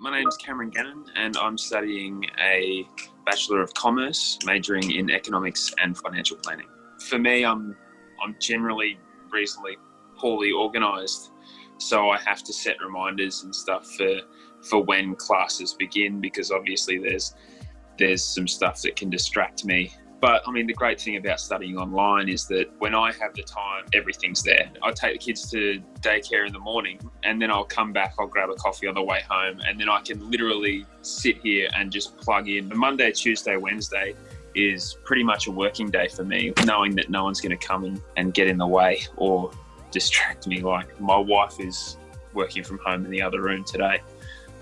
My name's Cameron Gannon and I'm studying a Bachelor of Commerce, majoring in Economics and Financial Planning. For me, I'm, I'm generally reasonably poorly organised, so I have to set reminders and stuff for, for when classes begin because obviously there's, there's some stuff that can distract me but I mean, the great thing about studying online is that when I have the time, everything's there. I take the kids to daycare in the morning and then I'll come back, I'll grab a coffee on the way home, and then I can literally sit here and just plug in. The Monday, Tuesday, Wednesday is pretty much a working day for me, knowing that no one's going to come and, and get in the way or distract me. Like my wife is working from home in the other room today.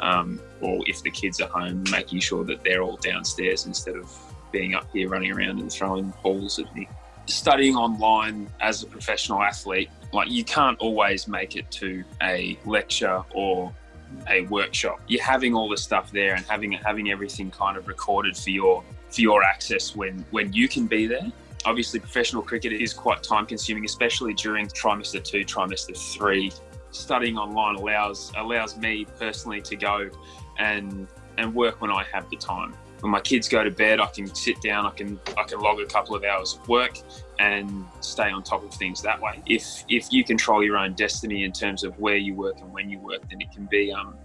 Um, or if the kids are home, making sure that they're all downstairs instead of being up here running around and throwing balls at me. Studying online as a professional athlete, like you can't always make it to a lecture or a workshop. You're having all the stuff there and having having everything kind of recorded for your for your access when when you can be there. Obviously, professional cricket is quite time consuming, especially during trimester two, trimester three. Studying online allows allows me personally to go and and work when I have the time when my kids go to bed, I can sit down, I can I can log a couple of hours of work and stay on top of things that way. If if you control your own destiny in terms of where you work and when you work, then it can be um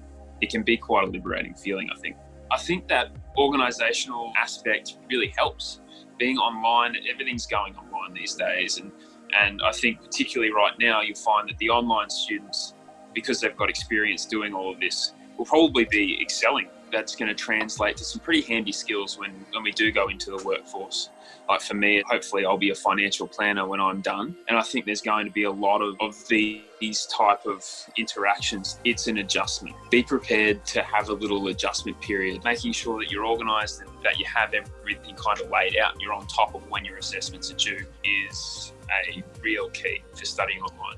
it can be quite a liberating feeling, I think. I think that organizational aspect really helps. Being online, everything's going online these days and and I think particularly right now you'll find that the online students because they've got experience doing all of this will probably be excelling that's going to translate to some pretty handy skills when, when we do go into the workforce. Like for me, hopefully I'll be a financial planner when I'm done. And I think there's going to be a lot of, of these type of interactions. It's an adjustment. Be prepared to have a little adjustment period, making sure that you're organised and that you have everything kind of laid out and you're on top of when your assessments are due is a real key for studying online.